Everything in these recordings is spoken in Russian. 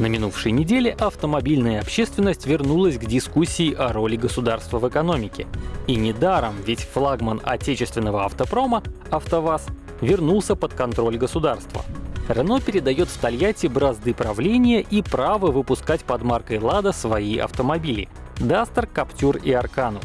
На минувшей неделе автомобильная общественность вернулась к дискуссии о роли государства в экономике. И недаром, ведь флагман отечественного автопрома, АвтоВАЗ, вернулся под контроль государства. Рено передает в Тольятти бразды правления и право выпускать под маркой «Лада» свои автомобили — Дастер, Каптюр и Аркану.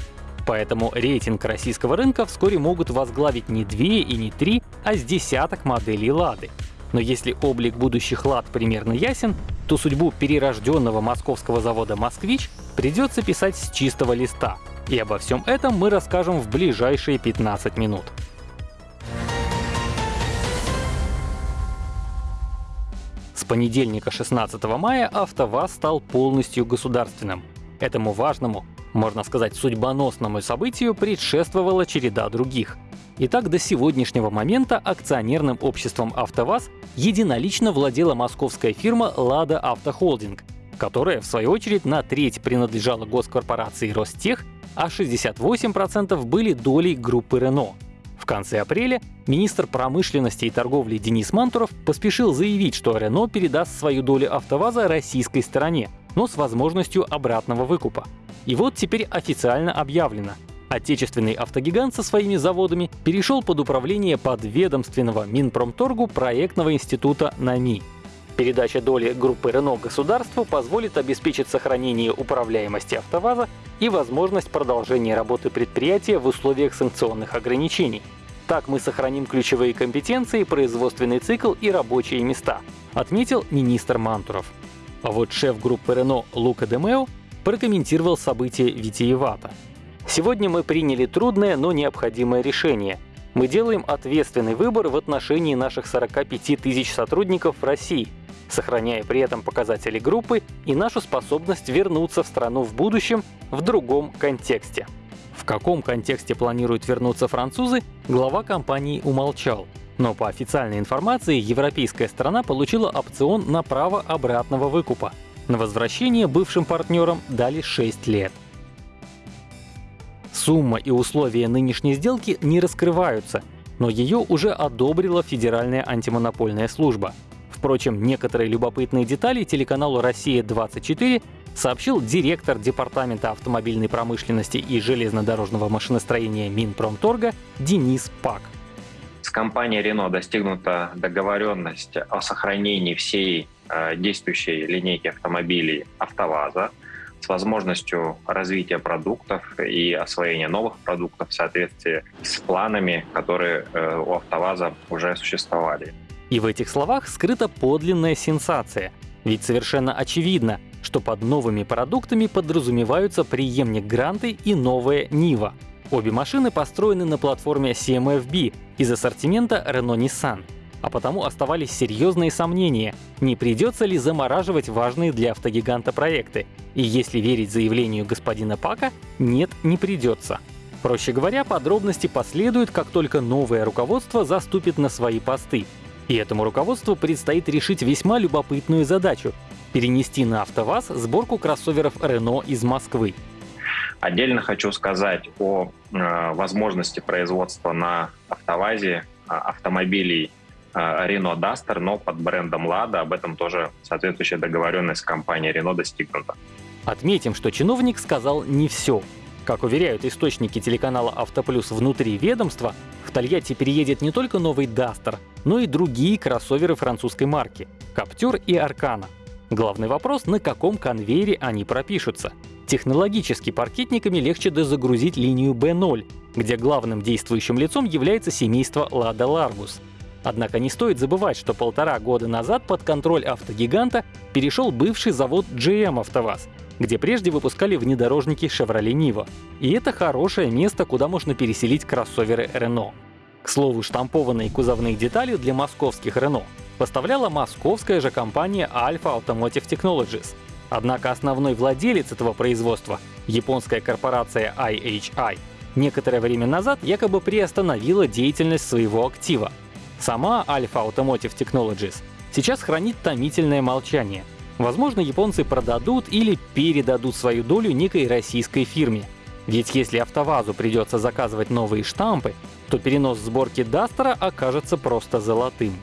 Поэтому рейтинг российского рынка вскоре могут возглавить не две и не три, а с десяток моделей «Лады». Но если облик будущих «Лад» примерно ясен, то судьбу перерожденного московского завода «Москвич» придется писать с чистого листа. И обо всем этом мы расскажем в ближайшие 15 минут. С понедельника 16 мая АвтоВАЗ стал полностью государственным. Этому важному, можно сказать, судьбоносному событию предшествовала череда других. Итак, до сегодняшнего момента акционерным обществом АвтоВАЗ единолично владела московская фирма «Лада Автохолдинг», которая, в свою очередь, на треть принадлежала госкорпорации «Ростех», а 68% были долей группы «Рено». В конце апреля министр промышленности и торговли Денис Мантуров поспешил заявить, что Рено передаст свою долю АвтоВАЗа российской стороне, но с возможностью обратного выкупа. И вот теперь официально объявлено, Отечественный автогигант со своими заводами перешел под управление подведомственного Минпромторгу проектного института НАМИ. Передача доли группы Рено государству позволит обеспечить сохранение управляемости АвтоВАЗа и возможность продолжения работы предприятия в условиях санкционных ограничений. Так мы сохраним ключевые компетенции, производственный цикл и рабочие места, отметил министр Мантуров. А вот шеф группы Рено Лука Демео прокомментировал события витиевато. Сегодня мы приняли трудное, но необходимое решение. Мы делаем ответственный выбор в отношении наших 45 тысяч сотрудников в России, сохраняя при этом показатели группы и нашу способность вернуться в страну в будущем в другом контексте. В каком контексте планируют вернуться французы, глава компании умолчал. Но по официальной информации европейская страна получила опцион на право обратного выкупа. На возвращение бывшим партнерам дали 6 лет. Сумма и условия нынешней сделки не раскрываются, но ее уже одобрила Федеральная антимонопольная служба. Впрочем, некоторые любопытные детали телеканалу «Россия-24» сообщил директор Департамента автомобильной промышленности и железнодорожного машиностроения Минпромторга Денис Пак. С компанией Renault достигнута договоренность о сохранении всей э, действующей линейки автомобилей АвтоВАЗа с возможностью развития продуктов и освоения новых продуктов в соответствии с планами, которые э, у АвтоВАЗа уже существовали. И в этих словах скрыта подлинная сенсация. Ведь совершенно очевидно, что под новыми продуктами подразумеваются преемник Гранты и новая Нива. Обе машины построены на платформе CMFB из ассортимента Renault-Nissan а потому оставались серьезные сомнения, не придется ли замораживать важные для автогиганта проекты. И если верить заявлению господина Пака, нет, не придется. Проще говоря, подробности последуют, как только новое руководство заступит на свои посты. И этому руководству предстоит решить весьма любопытную задачу — перенести на АвтоВАЗ сборку кроссоверов Renault из Москвы. Отдельно хочу сказать о э, возможности производства на АвтоВАЗе э, автомобилей Renault Duster, но под брендом Lada. Об этом тоже соответствующая договоренность с компанией Renault достигнута. Отметим, что чиновник сказал не все. Как уверяют источники телеканала «Автоплюс» внутри ведомства, в Тольятти переедет не только новый Duster, но и другие кроссоверы французской марки — Каптюр и Аркана. Главный вопрос — на каком конвейере они пропишутся. Технологически паркетниками легче дозагрузить линию B0, где главным действующим лицом является семейство Lada Largus — Однако не стоит забывать, что полтора года назад под контроль автогиганта перешел бывший завод GM «АвтоВАЗ», где прежде выпускали внедорожники Chevrolet Nivo. И это хорошее место, куда можно переселить кроссоверы Renault. К слову, штампованные кузовные детали для московских Renault поставляла московская же компания Alpha Automotive Technologies. Однако основной владелец этого производства, японская корпорация IHI, некоторое время назад якобы приостановила деятельность своего актива — Сама Alpha Automotive Technologies сейчас хранит томительное молчание. Возможно, японцы продадут или передадут свою долю некой российской фирме. Ведь если АвтоВАЗу придется заказывать новые штампы, то перенос сборки Дастера окажется просто золотым.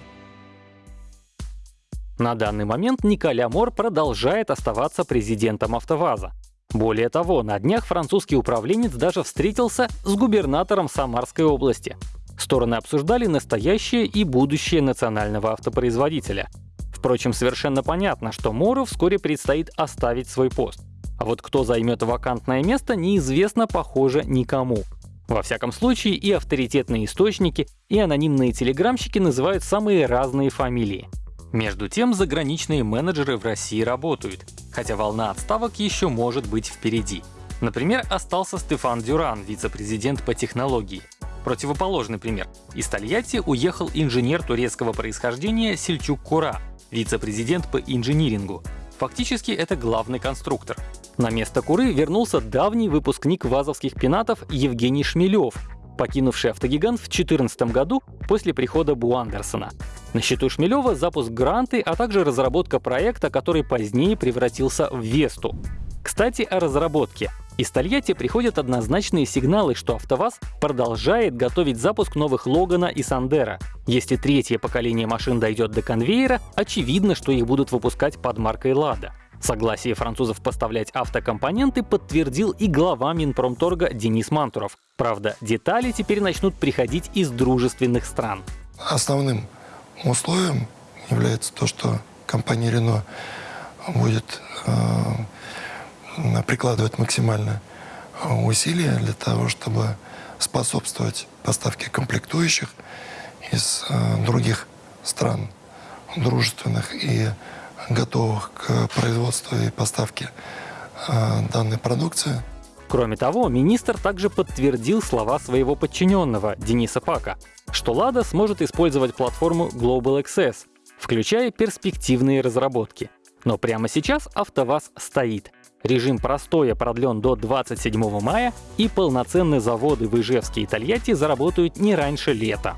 На данный момент Николя Мор продолжает оставаться президентом АвтоВАЗа. Более того, на днях французский управленец даже встретился с губернатором Самарской области. Стороны обсуждали настоящее и будущее национального автопроизводителя. Впрочем, совершенно понятно, что Мору вскоре предстоит оставить свой пост. А вот кто займет вакантное место, неизвестно, похоже, никому. Во всяком случае, и авторитетные источники, и анонимные телеграмщики называют самые разные фамилии. Между тем, заграничные менеджеры в России работают, хотя волна отставок еще может быть впереди. Например, остался Стефан Дюран, вице-президент по технологии. Противоположный пример. Из Тольятти уехал инженер турецкого происхождения Сельчук Кура, вице-президент по инжинирингу. Фактически это главный конструктор. На место Куры вернулся давний выпускник вазовских пенатов Евгений Шмелев, покинувший автогигант в 2014 году после прихода Бу Андерсона. На счету Шмелева запуск гранты, а также разработка проекта, который позднее превратился в Весту. Кстати, о разработке. Из Тольятти приходят однозначные сигналы, что АвтоВАЗ продолжает готовить запуск новых Логана и Сандера. Если третье поколение машин дойдет до конвейера, очевидно, что их будут выпускать под маркой «Лада». Согласие французов поставлять автокомпоненты подтвердил и глава Минпромторга Денис Мантуров. Правда, детали теперь начнут приходить из дружественных стран. Основным условием является то, что компания Renault будет э, прикладывать максимально усилия для того, чтобы способствовать поставке комплектующих из э, других стран дружественных и готовых к производству и поставке э, данной продукции. Кроме того, министр также подтвердил слова своего подчиненного Дениса Пака, что Lada сможет использовать платформу Global Access, включая перспективные разработки. Но прямо сейчас АвтоВАЗ стоит. Режим простоя продлен до 27 мая, и полноценные заводы в Ижевске и Тольятти заработают не раньше лета.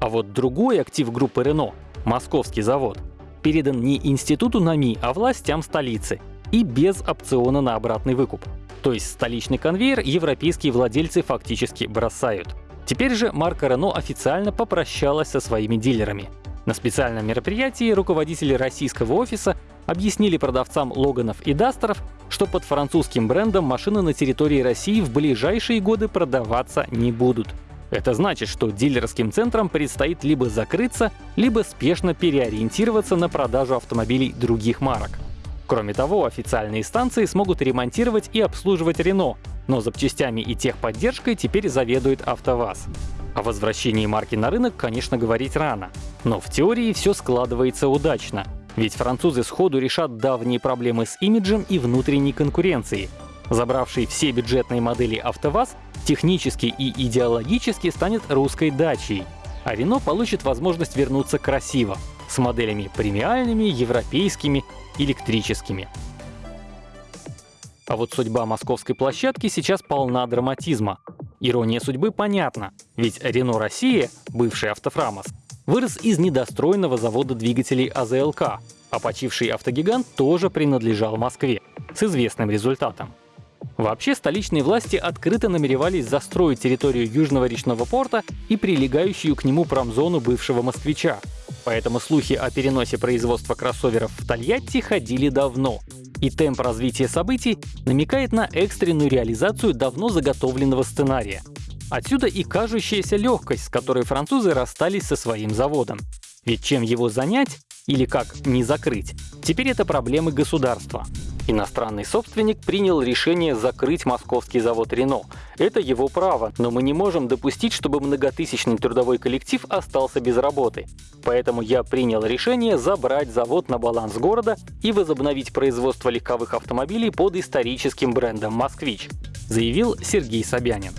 А вот другой актив группы Renault — московский завод — передан не институту НАМИ, а властям столицы и без опциона на обратный выкуп. То есть столичный конвейер европейские владельцы фактически бросают. Теперь же марка Renault официально попрощалась со своими дилерами. На специальном мероприятии руководители российского офиса объяснили продавцам Логанов и Дастеров, что под французским брендом машины на территории России в ближайшие годы продаваться не будут. Это значит, что дилерским центрам предстоит либо закрыться, либо спешно переориентироваться на продажу автомобилей других марок. Кроме того, официальные станции смогут ремонтировать и обслуживать Renault, но запчастями и техподдержкой теперь заведует АвтоВАЗ. О возвращении марки на рынок, конечно, говорить рано. Но в теории все складывается удачно. Ведь французы сходу решат давние проблемы с имиджем и внутренней конкуренцией. Забравший все бюджетные модели АвтоВАЗ технически и идеологически станет русской дачей, а Рено получит возможность вернуться красиво, с моделями премиальными, европейскими, электрическими. А вот судьба московской площадки сейчас полна драматизма. Ирония судьбы понятна, ведь Рено Россия, бывший Автофрамос, вырос из недостроенного завода двигателей АЗЛК, а почивший автогигант тоже принадлежал Москве, с известным результатом. Вообще, столичные власти открыто намеревались застроить территорию Южного речного порта и прилегающую к нему промзону бывшего москвича. Поэтому слухи о переносе производства кроссоверов в Тольятти ходили давно. И темп развития событий намекает на экстренную реализацию давно заготовленного сценария. Отсюда и кажущаяся легкость, с которой французы расстались со своим заводом. Ведь чем его занять или как не закрыть, теперь это проблемы государства. Иностранный собственник принял решение закрыть московский завод Рено. Это его право, но мы не можем допустить, чтобы многотысячный трудовой коллектив остался без работы. Поэтому я принял решение забрать завод на баланс города и возобновить производство легковых автомобилей под историческим брендом «Москвич», заявил Сергей Собянин.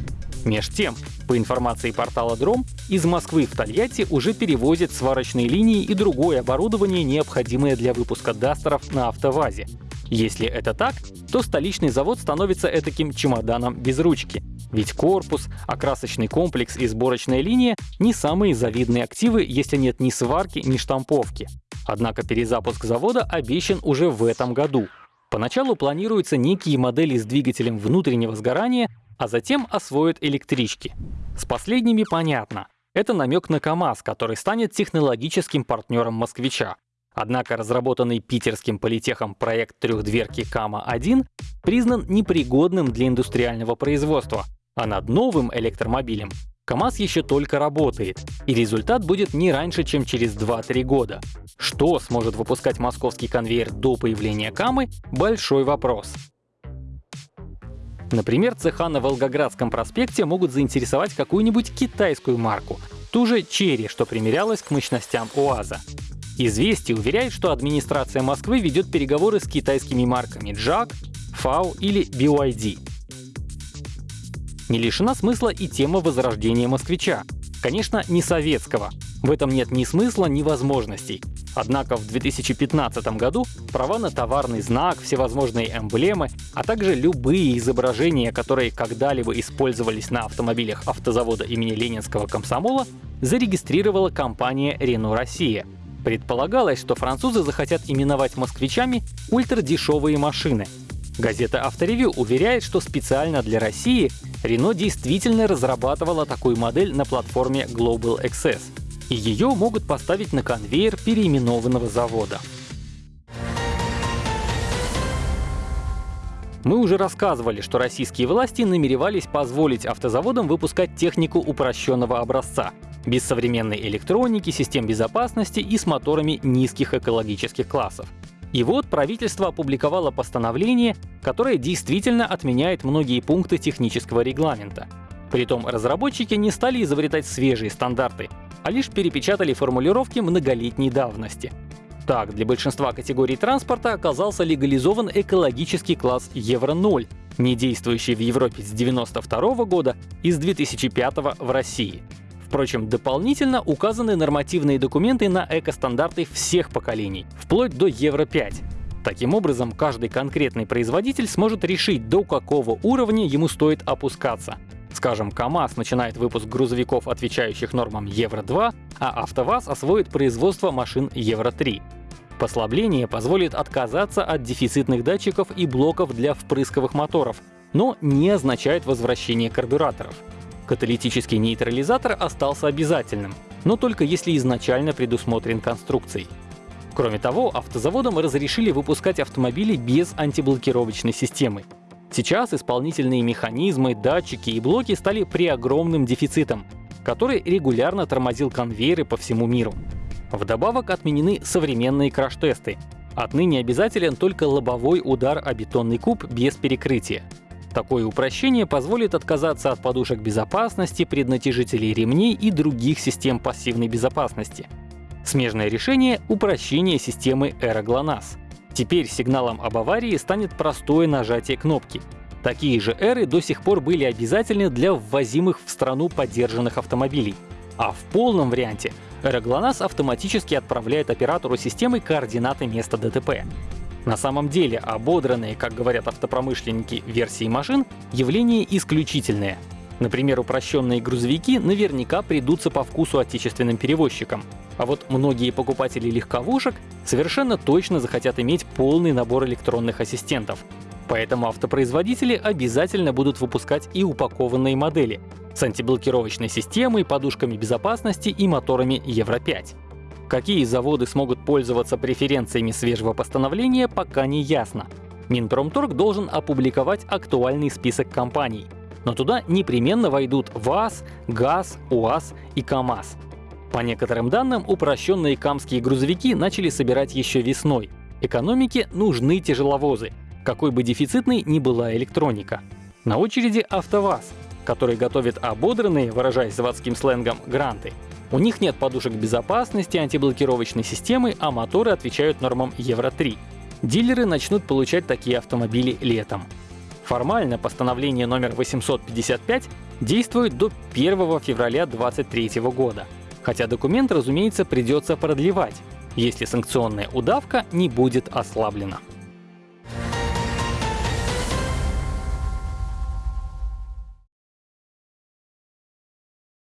Меж тем, по информации портала Дром, из Москвы в Тольятти уже перевозят сварочные линии и другое оборудование, необходимое для выпуска дастеров на автовазе. Если это так, то столичный завод становится этаким чемоданом без ручки. Ведь корпус, окрасочный комплекс и сборочная линия — не самые завидные активы, если нет ни сварки, ни штамповки. Однако перезапуск завода обещан уже в этом году. Поначалу планируются некие модели с двигателем внутреннего сгорания, а затем освоят электрички. С последними понятно. Это намек на КАМАЗ, который станет технологическим партнером москвича. Однако разработанный питерским политехом проект трехдверки КАМА-1 признан непригодным для индустриального производства, а над новым электромобилем КАМАЗ еще только работает, и результат будет не раньше, чем через 2-3 года. Что сможет выпускать московский конвейер до появления КАМы — большой вопрос. Например, цеха на Волгоградском проспекте могут заинтересовать какую-нибудь китайскую марку, ту же Черри, что примерялась к мощностям УАЗа. Известие уверяет, что администрация Москвы ведет переговоры с китайскими марками JAG, FAO или BYD. Не лишена смысла и тема возрождения москвича. Конечно, не советского. В этом нет ни смысла, ни возможностей. Однако в 2015 году права на товарный знак, всевозможные эмблемы, а также любые изображения, которые когда-либо использовались на автомобилях автозавода имени Ленинского комсомола, зарегистрировала компания Renault Россия. Предполагалось, что французы захотят именовать москвичами ультрадешевые машины. Газета «Авторевью» уверяет, что специально для России Renault действительно разрабатывала такую модель на платформе Global Access — и ее могут поставить на конвейер переименованного завода. Мы уже рассказывали, что российские власти намеревались позволить автозаводам выпускать технику упрощенного образца, без современной электроники, систем безопасности и с моторами низких экологических классов. И вот правительство опубликовало постановление, которое действительно отменяет многие пункты технического регламента. Притом разработчики не стали изобретать свежие стандарты, а лишь перепечатали формулировки многолетней давности. Так, для большинства категорий транспорта оказался легализован экологический класс Евро-0, не действующий в Европе с 1992 года и с 2005 в России. Впрочем, дополнительно указаны нормативные документы на экостандарты всех поколений, вплоть до Евро-5. Таким образом, каждый конкретный производитель сможет решить, до какого уровня ему стоит опускаться. Скажем, КАМАЗ начинает выпуск грузовиков, отвечающих нормам Евро-2, а АвтоВАЗ освоит производство машин Евро-3. Послабление позволит отказаться от дефицитных датчиков и блоков для впрысковых моторов, но не означает возвращение карбюраторов. Каталитический нейтрализатор остался обязательным, но только если изначально предусмотрен конструкцией. Кроме того, автозаводам разрешили выпускать автомобили без антиблокировочной системы. Сейчас исполнительные механизмы, датчики и блоки стали преогромным дефицитом, который регулярно тормозил конвейеры по всему миру. Вдобавок отменены современные краш-тесты. Отныне обязателен только лобовой удар о бетонный куб без перекрытия. Такое упрощение позволит отказаться от подушек безопасности, преднатяжителей ремней и других систем пассивной безопасности. Смежное решение — упрощение системы AeroGLONASS. Теперь сигналом об аварии станет простое нажатие кнопки. Такие же эры до сих пор были обязательны для ввозимых в страну поддержанных автомобилей. А в полном варианте Эроглонас автоматически отправляет оператору системы координаты места ДТП. На самом деле ободранные, как говорят автопромышленники, версии машин — явление исключительное. Например, упрощенные грузовики наверняка придутся по вкусу отечественным перевозчикам, а вот многие покупатели легковушек совершенно точно захотят иметь полный набор электронных ассистентов. Поэтому автопроизводители обязательно будут выпускать и упакованные модели с антиблокировочной системой, подушками безопасности и моторами Евро-5. Какие заводы смогут пользоваться преференциями свежего постановления, пока не ясно. Минпромторг должен опубликовать актуальный список компаний. Но туда непременно войдут ВАЗ, ГАЗ, УАЗ и КАМАЗ. По некоторым данным, упрощенные камские грузовики начали собирать еще весной. Экономике нужны тяжеловозы, какой бы дефицитной ни была электроника. На очереди АвтоВАЗ, который готовит ободранные, выражаясь заводским сленгом, гранты. У них нет подушек безопасности, антиблокировочной системы, а моторы отвечают нормам Евро-3. Дилеры начнут получать такие автомобили летом. Формально постановление номер 855 действует до 1 февраля 2023 года хотя документ, разумеется, придется продлевать, если санкционная удавка не будет ослаблена.